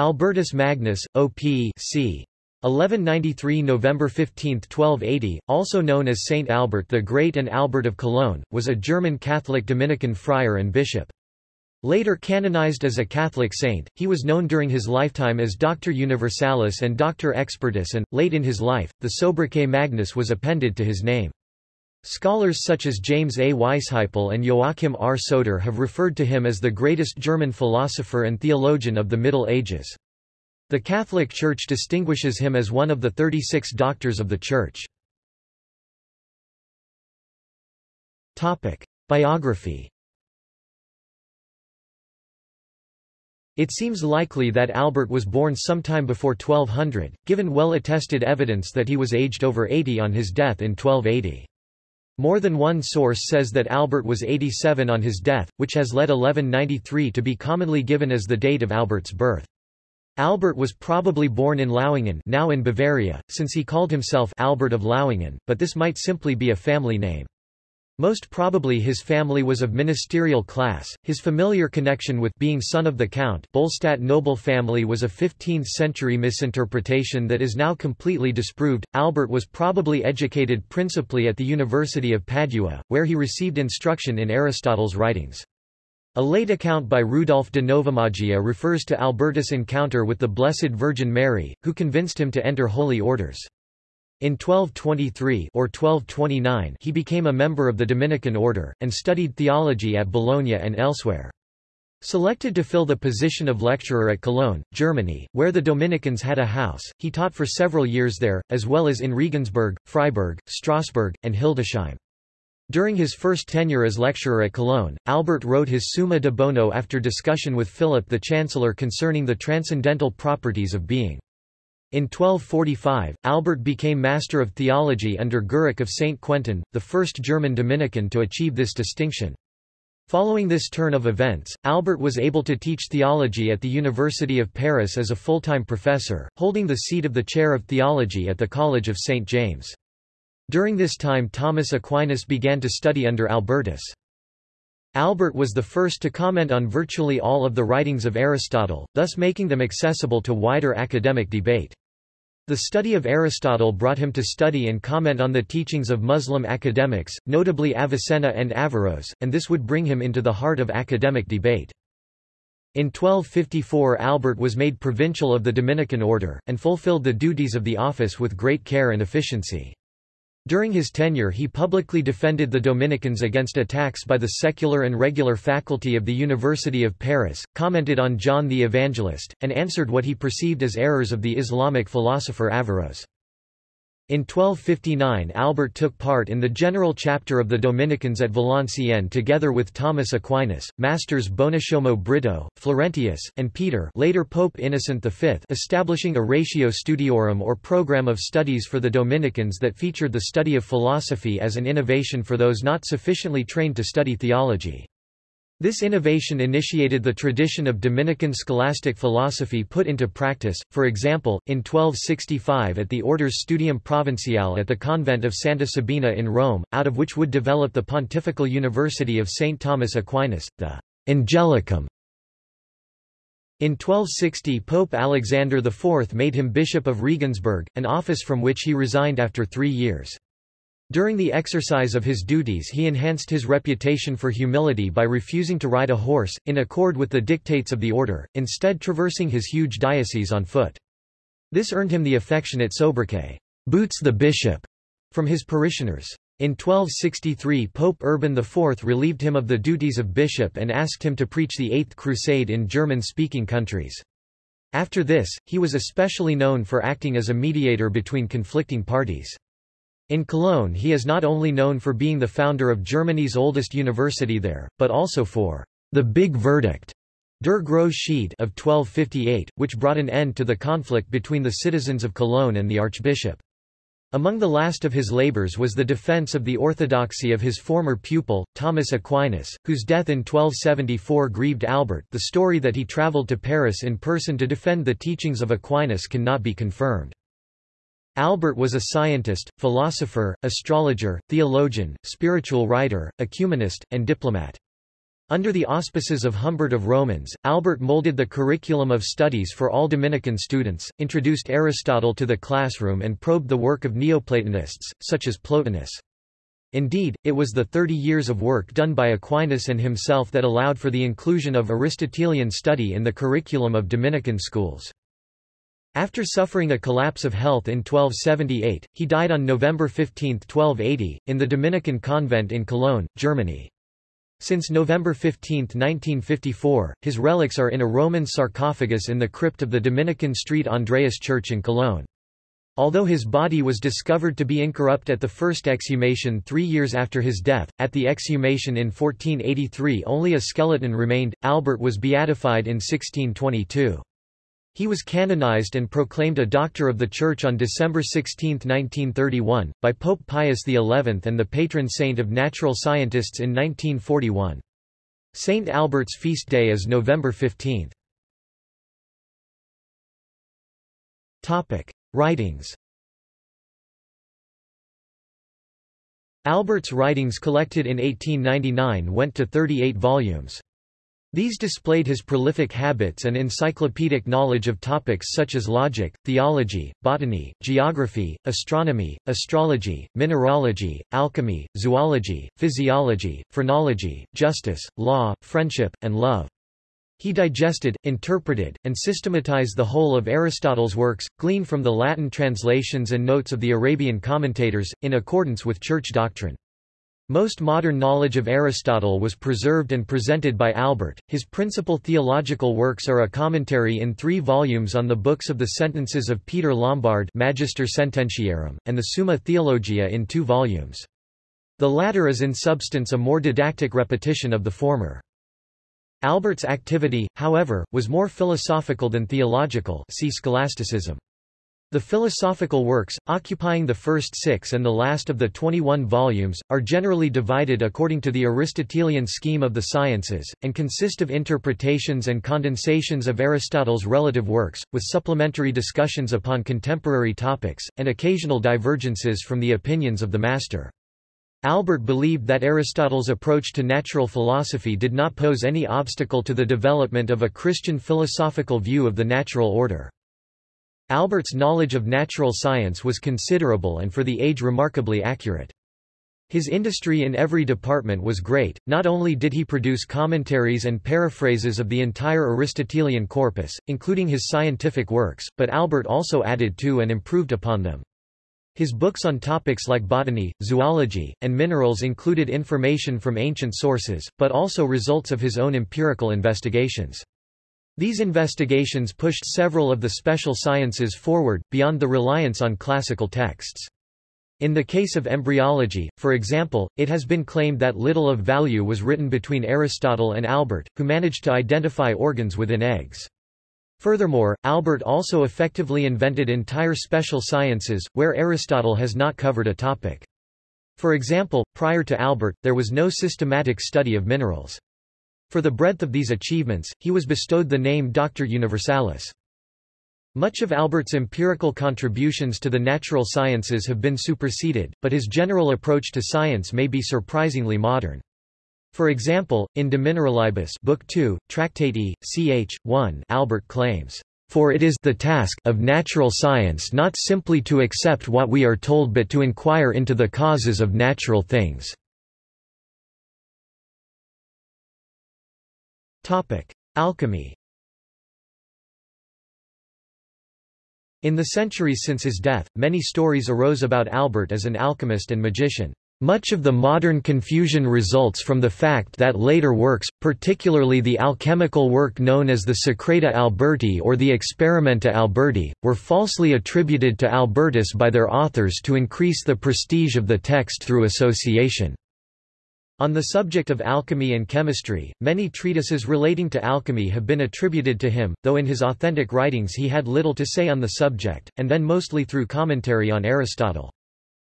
Albertus Magnus, O.P. c. 1193 November 15, 1280, also known as Saint Albert the Great and Albert of Cologne, was a German Catholic Dominican friar and bishop. Later canonized as a Catholic saint, he was known during his lifetime as Doctor Universalis and Doctor Expertus and, late in his life, the sobriquet Magnus was appended to his name. Scholars such as James A. Weisheipl and Joachim R. Söder have referred to him as the greatest German philosopher and theologian of the Middle Ages. The Catholic Church distinguishes him as one of the 36 doctors of the Church. Biography It seems likely that Albert was born sometime before 1200, given well-attested evidence that he was aged over 80 on his death in 1280. More than one source says that Albert was 87 on his death, which has led 1193 to be commonly given as the date of Albert's birth. Albert was probably born in Lauingen now in Bavaria, since he called himself Albert of Lauingen, but this might simply be a family name. Most probably his family was of ministerial class. His familiar connection with being son of the Count Bollstadt noble family was a 15th-century misinterpretation that is now completely disproved. Albert was probably educated principally at the University of Padua, where he received instruction in Aristotle's writings. A late account by Rudolf de Novomaggia refers to Albertus' encounter with the Blessed Virgin Mary, who convinced him to enter holy orders. In 1223 or 1229 he became a member of the Dominican order, and studied theology at Bologna and elsewhere. Selected to fill the position of lecturer at Cologne, Germany, where the Dominicans had a house, he taught for several years there, as well as in Regensburg, Freiburg, Strasbourg, and Hildesheim. During his first tenure as lecturer at Cologne, Albert wrote his Summa de Bono after discussion with Philip the Chancellor concerning the transcendental properties of being. In 1245, Albert became Master of Theology under Guerric of St. Quentin, the first German Dominican to achieve this distinction. Following this turn of events, Albert was able to teach theology at the University of Paris as a full-time professor, holding the seat of the chair of theology at the College of St. James. During this time Thomas Aquinas began to study under Albertus. Albert was the first to comment on virtually all of the writings of Aristotle, thus making them accessible to wider academic debate. The study of Aristotle brought him to study and comment on the teachings of Muslim academics, notably Avicenna and Averroes, and this would bring him into the heart of academic debate. In 1254 Albert was made provincial of the Dominican order, and fulfilled the duties of the office with great care and efficiency. During his tenure he publicly defended the Dominicans against attacks by the secular and regular faculty of the University of Paris, commented on John the Evangelist, and answered what he perceived as errors of the Islamic philosopher Averroes. In 1259 Albert took part in the general chapter of the Dominicans at Valenciennes together with Thomas Aquinas, masters Bonushomo Brito, Florentius, and Peter later Pope Innocent V establishing a ratio studiorum or program of studies for the Dominicans that featured the study of philosophy as an innovation for those not sufficiently trained to study theology. This innovation initiated the tradition of Dominican scholastic philosophy put into practice, for example, in 1265 at the Order's Studium Provinciale at the convent of Santa Sabina in Rome, out of which would develop the Pontifical University of St. Thomas Aquinas, the Angelicum. In 1260 Pope Alexander IV made him Bishop of Regensburg, an office from which he resigned after three years. During the exercise of his duties he enhanced his reputation for humility by refusing to ride a horse, in accord with the dictates of the order, instead traversing his huge diocese on foot. This earned him the affectionate sobriquet, Boots the Bishop, from his parishioners. In 1263 Pope Urban IV relieved him of the duties of bishop and asked him to preach the Eighth Crusade in German-speaking countries. After this, he was especially known for acting as a mediator between conflicting parties. In Cologne he is not only known for being the founder of Germany's oldest university there, but also for the Big Verdict Der Grosse Schied of 1258, which brought an end to the conflict between the citizens of Cologne and the archbishop. Among the last of his labors was the defense of the orthodoxy of his former pupil, Thomas Aquinas, whose death in 1274 grieved Albert the story that he traveled to Paris in person to defend the teachings of Aquinas cannot be confirmed. Albert was a scientist, philosopher, astrologer, theologian, spiritual writer, ecumenist, and diplomat. Under the auspices of Humbert of Romans, Albert molded the curriculum of studies for all Dominican students, introduced Aristotle to the classroom and probed the work of Neoplatonists, such as Plotinus. Indeed, it was the thirty years of work done by Aquinas and himself that allowed for the inclusion of Aristotelian study in the curriculum of Dominican schools. After suffering a collapse of health in 1278, he died on November 15, 1280, in the Dominican convent in Cologne, Germany. Since November 15, 1954, his relics are in a Roman sarcophagus in the crypt of the Dominican Street Andreas Church in Cologne. Although his body was discovered to be incorrupt at the first exhumation three years after his death, at the exhumation in 1483 only a skeleton remained. Albert was beatified in 1622. He was canonized and proclaimed a Doctor of the Church on December 16, 1931, by Pope Pius XI and the patron saint of natural scientists in 1941. Saint Albert's feast day is November 15. Topic: Writings. Albert's writings collected in 1899 went to 38 volumes. These displayed his prolific habits and encyclopedic knowledge of topics such as logic, theology, botany, geography, astronomy, astrology, mineralogy, alchemy, zoology, physiology, phrenology, justice, law, friendship, and love. He digested, interpreted, and systematized the whole of Aristotle's works, gleaned from the Latin translations and notes of the Arabian commentators, in accordance with church doctrine. Most modern knowledge of Aristotle was preserved and presented by Albert. His principal theological works are a commentary in three volumes on the books of the sentences of Peter Lombard Magister Sententiarum, and the Summa Theologia in two volumes. The latter is in substance a more didactic repetition of the former. Albert's activity, however, was more philosophical than theological see scholasticism. The philosophical works, occupying the first six and the last of the 21 volumes, are generally divided according to the Aristotelian scheme of the sciences, and consist of interpretations and condensations of Aristotle's relative works, with supplementary discussions upon contemporary topics, and occasional divergences from the opinions of the master. Albert believed that Aristotle's approach to natural philosophy did not pose any obstacle to the development of a Christian philosophical view of the natural order. Albert's knowledge of natural science was considerable and for the age remarkably accurate. His industry in every department was great, not only did he produce commentaries and paraphrases of the entire Aristotelian corpus, including his scientific works, but Albert also added to and improved upon them. His books on topics like botany, zoology, and minerals included information from ancient sources, but also results of his own empirical investigations. These investigations pushed several of the special sciences forward, beyond the reliance on classical texts. In the case of embryology, for example, it has been claimed that little of value was written between Aristotle and Albert, who managed to identify organs within eggs. Furthermore, Albert also effectively invented entire special sciences, where Aristotle has not covered a topic. For example, prior to Albert, there was no systematic study of minerals. For the breadth of these achievements, he was bestowed the name Doctor Universalis. Much of Albert's empirical contributions to the natural sciences have been superseded, but his general approach to science may be surprisingly modern. For example, in De Mineralibus Book 2, Tractate E, ch. 1 Albert claims, "...for it is the task of natural science not simply to accept what we are told but to inquire into the causes of natural things." Alchemy In the centuries since his death, many stories arose about Albert as an alchemist and magician. Much of the modern confusion results from the fact that later works, particularly the alchemical work known as the Secreta Alberti or the Experimenta Alberti, were falsely attributed to Albertus by their authors to increase the prestige of the text through association. On the subject of alchemy and chemistry, many treatises relating to alchemy have been attributed to him, though in his authentic writings he had little to say on the subject, and then mostly through commentary on Aristotle.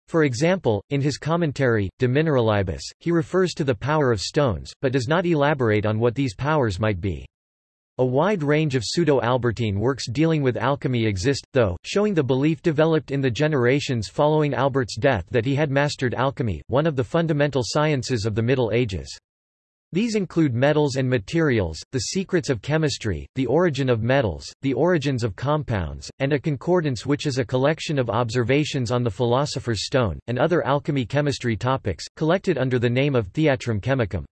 For example, in his commentary, De Mineralibus, he refers to the power of stones, but does not elaborate on what these powers might be. A wide range of pseudo-Albertine works dealing with alchemy exist, though, showing the belief developed in the generations following Albert's death that he had mastered alchemy, one of the fundamental sciences of the Middle Ages. These include Metals and Materials, The Secrets of Chemistry, The Origin of Metals, The Origins of Compounds, and a Concordance which is a collection of observations on the Philosopher's Stone, and other alchemy chemistry topics, collected under the name of Theatrum Chemicum.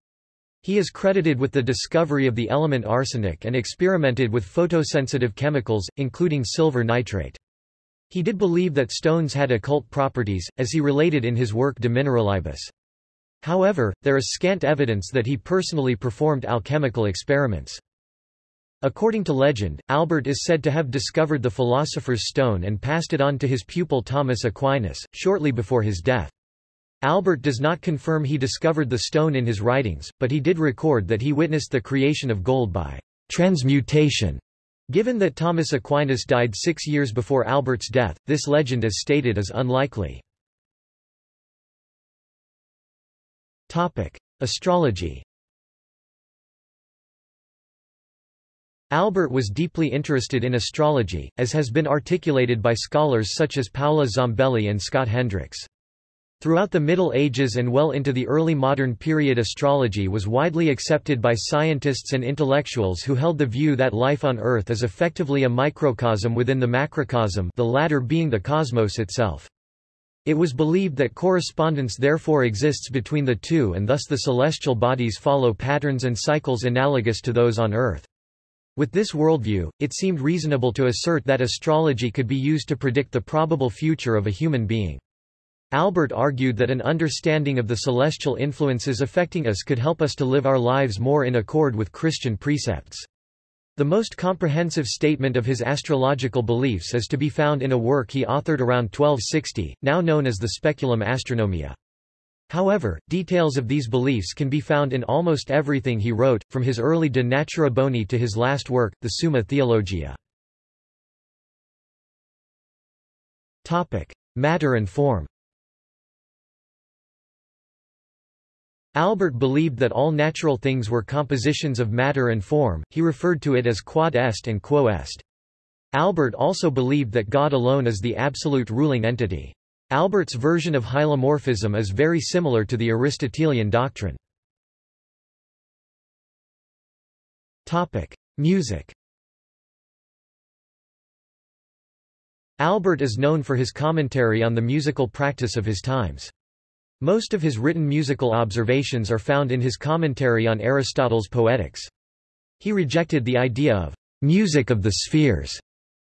He is credited with the discovery of the element arsenic and experimented with photosensitive chemicals, including silver nitrate. He did believe that stones had occult properties, as he related in his work De Mineralibus. However, there is scant evidence that he personally performed alchemical experiments. According to legend, Albert is said to have discovered the Philosopher's Stone and passed it on to his pupil Thomas Aquinas, shortly before his death. Albert does not confirm he discovered the stone in his writings, but he did record that he witnessed the creation of gold by transmutation. Given that Thomas Aquinas died six years before Albert's death, this legend as stated is unlikely. Topic: Astrology. Albert was deeply interested in astrology, as has been articulated by scholars such as Paola Zambelli and Scott Hendrix. Throughout the Middle Ages and well into the early modern period astrology was widely accepted by scientists and intellectuals who held the view that life on Earth is effectively a microcosm within the macrocosm the latter being the cosmos itself. It was believed that correspondence therefore exists between the two and thus the celestial bodies follow patterns and cycles analogous to those on Earth. With this worldview, it seemed reasonable to assert that astrology could be used to predict the probable future of a human being. Albert argued that an understanding of the celestial influences affecting us could help us to live our lives more in accord with Christian precepts. The most comprehensive statement of his astrological beliefs is to be found in a work he authored around 1260, now known as the Speculum Astronomiae. However, details of these beliefs can be found in almost everything he wrote, from his early De Natura Boni to his last work, the Summa Theologia. Matter and form Albert believed that all natural things were compositions of matter and form, he referred to it as quod est and quo est. Albert also believed that God alone is the absolute ruling entity. Albert's version of hylomorphism is very similar to the Aristotelian doctrine. Music Albert is known for his commentary on the musical practice of his times. Most of his written musical observations are found in his commentary on Aristotle's Poetics. He rejected the idea of music of the spheres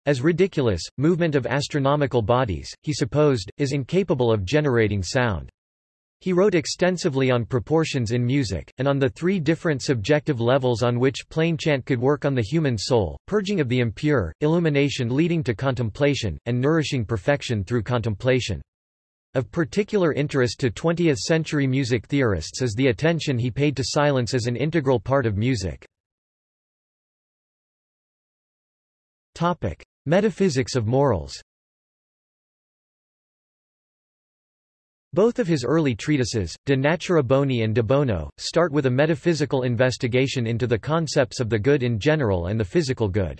as ridiculous. Movement of astronomical bodies, he supposed, is incapable of generating sound. He wrote extensively on proportions in music, and on the three different subjective levels on which plain chant could work on the human soul, purging of the impure, illumination leading to contemplation, and nourishing perfection through contemplation. Of particular interest to 20th-century music theorists is the attention he paid to silence as an integral part of music. Metaphysics of morals Both of his early treatises, De Natura Boni and De Bono, start with a metaphysical investigation into the concepts of the good in general and the physical good.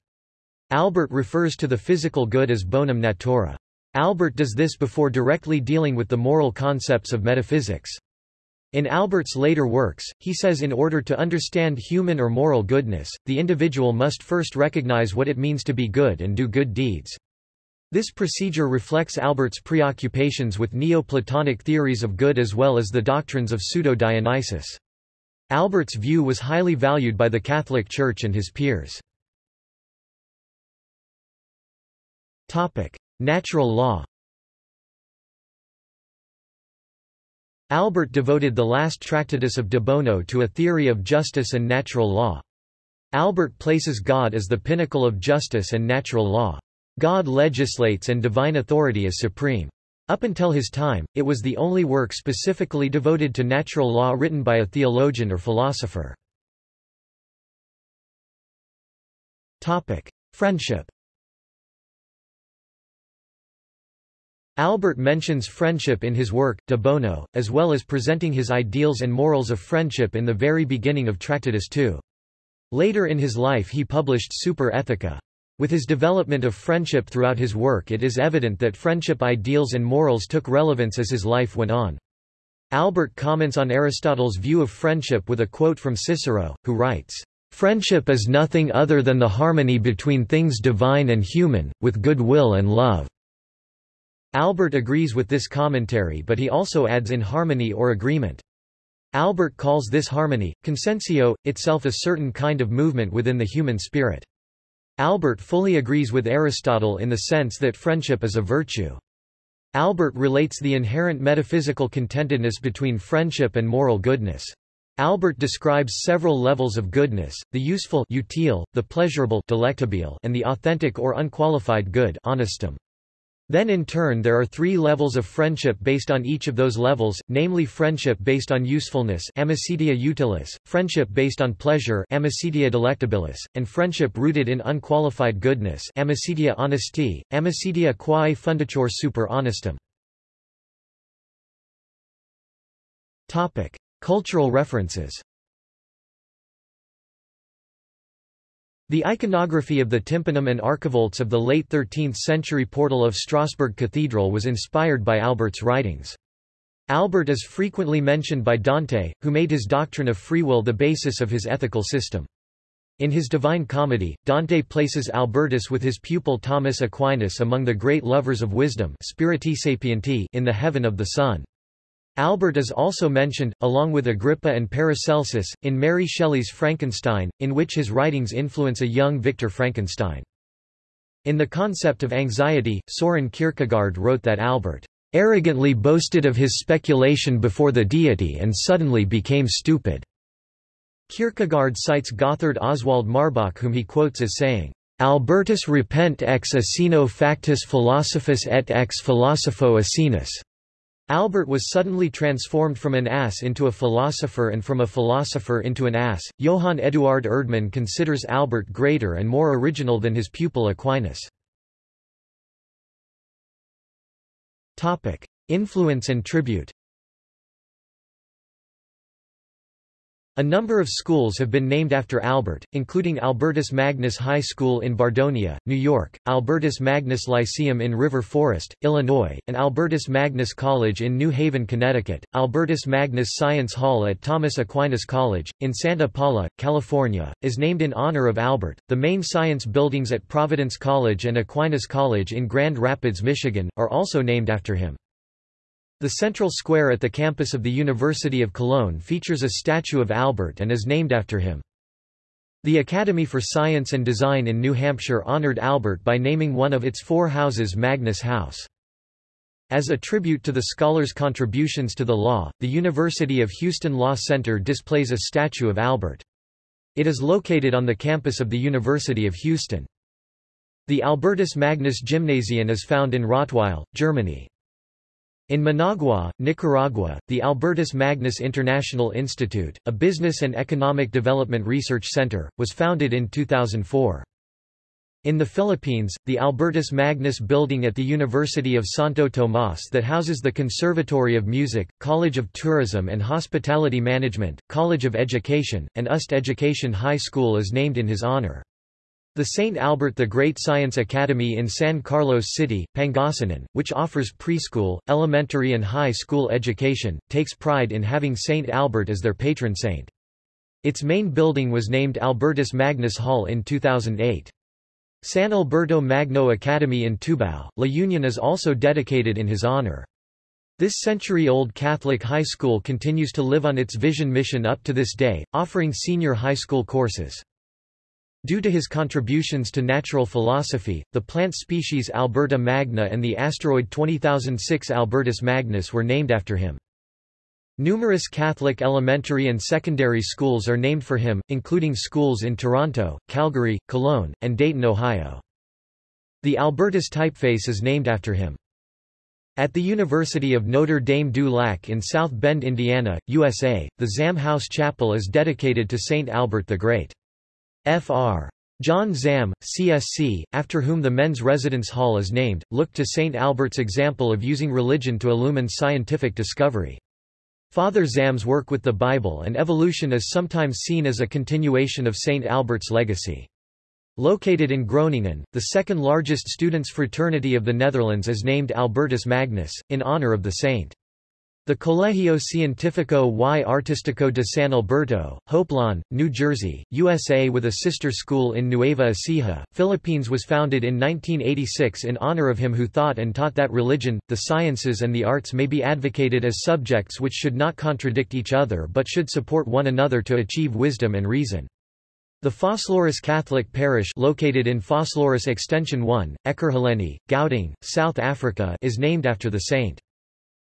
Albert refers to the physical good as bonum natura. Albert does this before directly dealing with the moral concepts of metaphysics. In Albert's later works, he says in order to understand human or moral goodness, the individual must first recognize what it means to be good and do good deeds. This procedure reflects Albert's preoccupations with Neoplatonic theories of good as well as the doctrines of Pseudo-Dionysius. Albert's view was highly valued by the Catholic Church and his peers. Natural law Albert devoted the last tractatus of de Bono to a theory of justice and natural law. Albert places God as the pinnacle of justice and natural law. God legislates and divine authority is supreme. Up until his time, it was the only work specifically devoted to natural law written by a theologian or philosopher. Topic. Friendship Albert mentions friendship in his work, De Bono, as well as presenting his ideals and morals of friendship in the very beginning of Tractatus II. Later in his life he published Super Ethica. With his development of friendship throughout his work it is evident that friendship ideals and morals took relevance as his life went on. Albert comments on Aristotle's view of friendship with a quote from Cicero, who writes, "...friendship is nothing other than the harmony between things divine and human, with good will and love." Albert agrees with this commentary but he also adds in harmony or agreement. Albert calls this harmony, consensio, itself a certain kind of movement within the human spirit. Albert fully agrees with Aristotle in the sense that friendship is a virtue. Albert relates the inherent metaphysical contentedness between friendship and moral goodness. Albert describes several levels of goodness, the useful utile, the pleasurable delectabile, and the authentic or unqualified good honestum. Then in turn there are three levels of friendship based on each of those levels, namely friendship based on usefulness amicitia utilis, friendship based on pleasure amicitia delectabilis, and friendship rooted in unqualified goodness amicitia honesti, amicitia quae fundatur super honestum. Cultural references The iconography of the tympanum and archivolts of the late 13th-century portal of Strasbourg Cathedral was inspired by Albert's writings. Albert is frequently mentioned by Dante, who made his doctrine of free will the basis of his ethical system. In his Divine Comedy, Dante places Albertus with his pupil Thomas Aquinas among the great lovers of wisdom in the heaven of the sun. Albert is also mentioned, along with Agrippa and Paracelsus, in Mary Shelley's Frankenstein, in which his writings influence a young Victor Frankenstein. In The Concept of Anxiety, Soren Kierkegaard wrote that Albert arrogantly boasted of his speculation before the deity and suddenly became stupid. Kierkegaard cites Gotthard Oswald Marbach whom he quotes as saying, Albertus repent ex asino factus philosophus et ex philosopho asinus. Albert was suddenly transformed from an ass into a philosopher and from a philosopher into an ass. Johann Eduard Erdmann considers Albert greater and more original than his pupil Aquinas. Topic: Influence and tribute. A number of schools have been named after Albert, including Albertus Magnus High School in Bardonia, New York, Albertus Magnus Lyceum in River Forest, Illinois, and Albertus Magnus College in New Haven, Connecticut, Albertus Magnus Science Hall at Thomas Aquinas College, in Santa Paula, California, is named in honor of Albert. The main science buildings at Providence College and Aquinas College in Grand Rapids, Michigan, are also named after him. The central square at the campus of the University of Cologne features a statue of Albert and is named after him. The Academy for Science and Design in New Hampshire honored Albert by naming one of its four houses Magnus House. As a tribute to the scholar's contributions to the law, the University of Houston Law Center displays a statue of Albert. It is located on the campus of the University of Houston. The Albertus Magnus Gymnasium is found in Rottweil, Germany. In Managua, Nicaragua, the Albertus Magnus International Institute, a business and economic development research center, was founded in 2004. In the Philippines, the Albertus Magnus Building at the University of Santo Tomas that houses the Conservatory of Music, College of Tourism and Hospitality Management, College of Education, and UST Education High School is named in his honor. The St. Albert the Great Science Academy in San Carlos City, Pangasinan, which offers preschool, elementary and high school education, takes pride in having St. Albert as their patron saint. Its main building was named Albertus Magnus Hall in 2008. San Alberto Magno Academy in Tubao, La Union is also dedicated in his honor. This century-old Catholic high school continues to live on its vision mission up to this day, offering senior high school courses. Due to his contributions to natural philosophy, the plant species Alberta magna and the asteroid 20006 Albertus Magnus were named after him. Numerous Catholic elementary and secondary schools are named for him, including schools in Toronto, Calgary, Cologne, and Dayton, Ohio. The Albertus typeface is named after him. At the University of Notre Dame du Lac in South Bend, Indiana, USA, the Zahm House Chapel is dedicated to St. Albert the Great. Fr. John Zahm, CSC, after whom the men's residence hall is named, looked to St. Albert's example of using religion to illumine scientific discovery. Father Zahm's work with the Bible and evolution is sometimes seen as a continuation of St. Albert's legacy. Located in Groningen, the second largest students' fraternity of the Netherlands is named Albertus Magnus, in honor of the saint. The Colegio Científico y Artístico de San Alberto, Hopelawn, New Jersey, USA with a sister school in Nueva Ecija, Philippines was founded in 1986 in honor of him who thought and taught that religion, the sciences and the arts may be advocated as subjects which should not contradict each other but should support one another to achieve wisdom and reason. The Vosloorus Catholic Parish located in Vosloorus Extension 1, Ekurhuleni, Gauteng, South Africa is named after the saint.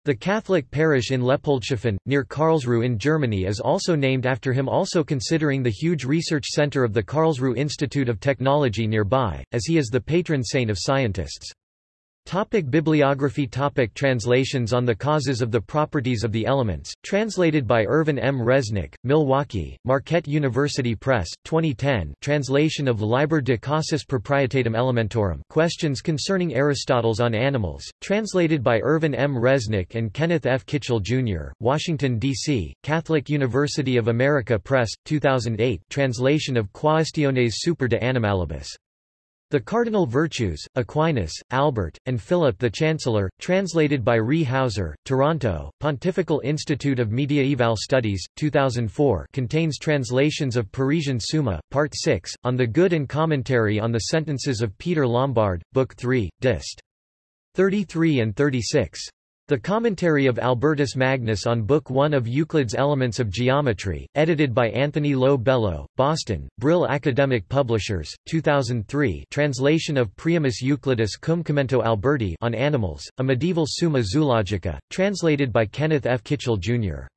The Catholic parish in Leopoldshafen, near Karlsruhe in Germany is also named after him also considering the huge research center of the Karlsruhe Institute of Technology nearby, as he is the patron saint of scientists. Topic bibliography Topic Translations on the Causes of the Properties of the Elements, translated by Irvin M. Resnick, Milwaukee, Marquette University Press, 2010 translation of Liber de Causis Proprietatem Elementorum Questions Concerning Aristotle's on Animals, translated by Irvin M. Resnick and Kenneth F. Kitchell, Jr., Washington, D.C., Catholic University of America Press, 2008 translation of Quaestiones super de animalibus. The Cardinal Virtues, Aquinas, Albert, and Philip the Chancellor, translated by Ree Hauser, Toronto, Pontifical Institute of Mediaeval Studies, 2004 contains translations of Parisian Summa, Part 6, on the Good and Commentary on the Sentences of Peter Lombard, Book 3, Dist. 33 and 36. The Commentary of Albertus Magnus on Book 1 of Euclid's Elements of Geometry, edited by Anthony Lo Bello, Boston, Brill Academic Publishers, 2003 translation of Priamus Euclidus cum commento Alberti on Animals, a medieval Summa Zoologica, translated by Kenneth F. Kitchell, Jr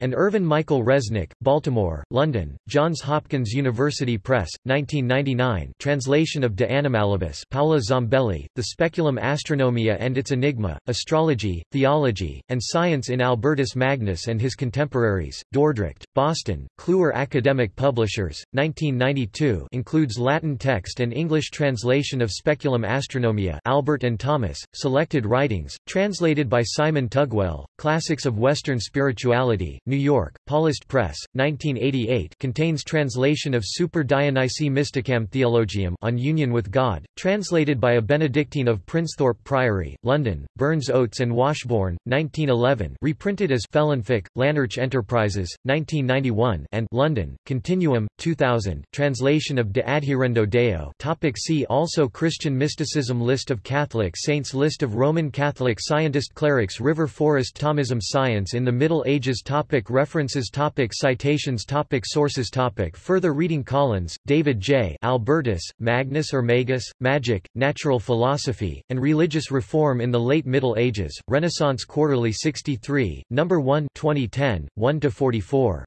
and Irvin Michael Resnick, Baltimore, London, Johns Hopkins University Press, 1999 translation of De Animalibus Paola Zambelli, The Speculum Astronomia and its Enigma, Astrology, Theology, and Science in Albertus Magnus and His Contemporaries, Dordrecht, Boston, Kluwer Academic Publishers, 1992 includes Latin text and English translation of Speculum Astronomia Albert and Thomas, Selected Writings, translated by Simon Tugwell, Classics of Western Spirituality, New York, Paulist Press, 1988 contains translation of Super Dionysi Mysticam Theologium on Union with God, translated by a Benedictine of Princethorpe Priory, London, Burns Oates and Washbourne, 1911 reprinted as Felinfach, Llanerch Enterprises, 1991 and London, Continuum, 2000 translation of De Adhaerendo Deo. Topic See also Christian mysticism List of Catholic saints List of Roman Catholic scientist clerics River Forest Thomism Science in the Middle Ages topic Topic references topic Citations topic Sources topic Further reading Collins, David J. Albertus, Magnus or Magus, Magic, Natural Philosophy, and Religious Reform in the Late Middle Ages, Renaissance Quarterly 63, No. 1 2010, 1–44.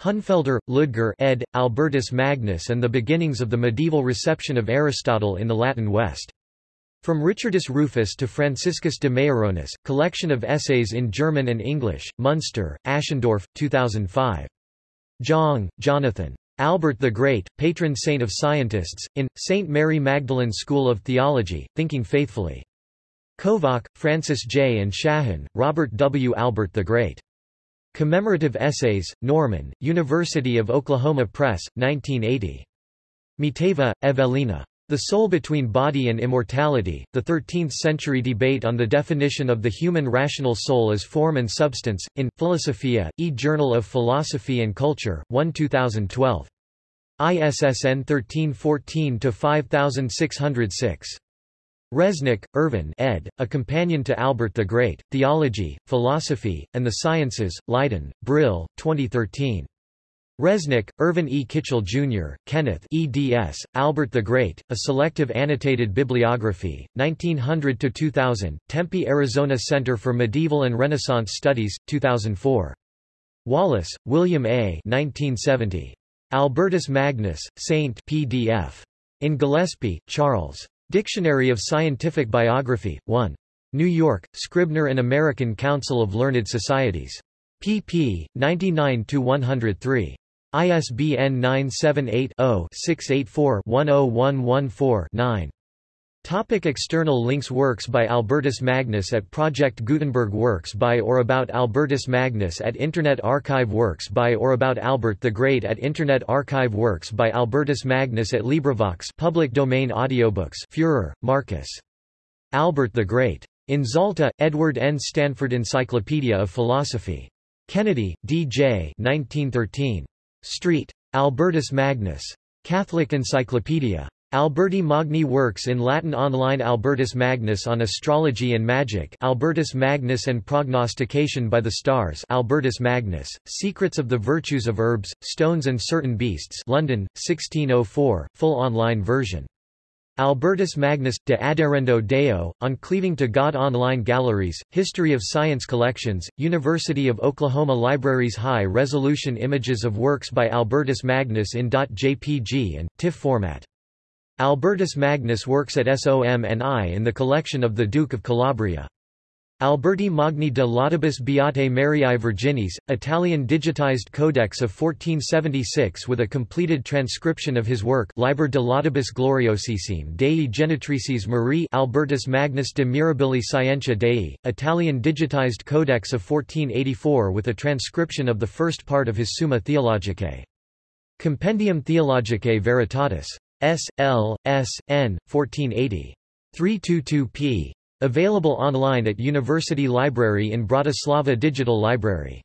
Honnefelder, Ludger ed., Albertus Magnus and the Beginnings of the Medieval Reception of Aristotle in the Latin West. From Richardus Rufus to Franciscus de Maironis, Collection of Essays in German and English, Munster, Aschendorff, 2005. Jong, Jonathan. Albert the Great, patron saint of scientists, in, St. Mary Magdalene School of Theology, Thinking Faithfully. Kovach, Francis J. and Shahan, Robert W. Albert the Great. Commemorative Essays, Norman, University of Oklahoma Press, 1980. Miteva, Evelina. The Soul Between Body and Immortality, the 13th-century debate on the definition of the human rational soul as form and substance, in, Philosophia, e-Journal of Philosophy and Culture, 1 2012. ISSN 1314-5606. Resnick, Irvin ed., A Companion to Albert the Great, Theology, Philosophy, and the Sciences, Leiden, Brill, 2013. Resnick, Irvin E. Kitchell, Jr., Kenneth eds., Albert the Great, A Selective Annotated Bibliography, 1900–2000, Tempe, Arizona Center for Medieval and Renaissance Studies, 2004. Wallace, William A. 1970. Albertus Magnus, Saint PDF. In Gillispie, Charles. Dictionary of Scientific Biography, 1. New York, Scribner and American Council of Learned Societies. pp. 99–103. ISBN 978-0-684-10114-9. Topic external links Works by Albertus Magnus at Project Gutenberg Works by or about Albertus Magnus at Internet Archive Works by or about Albert the Great at Internet Archive Works by Albertus Magnus at LibriVox public domain audiobooks Führer, Marcus. Albert the Great. In Zalta, Edward N. Stanford Encyclopedia of Philosophy. Kennedy, D.J. 1913. Street. Albertus Magnus. Catholic Encyclopedia. Alberti Magni works in Latin online Albertus Magnus on astrology and magic Albertus Magnus and prognostication by the stars Albertus Magnus, Secrets of the Virtues of Herbs, Stones and Certain Beasts London, 1604, full online version. Albertus Magnus, de Adherendo Deo, on Cleaving to God Online Galleries, History of Science Collections, University of Oklahoma Libraries High-resolution images of works by Albertus Magnus in .jpg and, TIFF format. Albertus Magnus works at SOM&I in the collection of the Duke of Calabria. Alberti Magni de Laudibus Beate Mariae Virginis, Italian digitized codex of 1476 with a completed transcription of his work Liber de Laudibus Gloriosissime Dei Genitrices Marie Albertus Magnus de Mirabili Scientia Dei, Italian digitized codex of 1484 with a transcription of the first part of his Summa Theologicae. Compendium Theologicae Veritatis. S. L. S. N. 1480. 322 p. Available online at University Library in Bratislava Digital Library.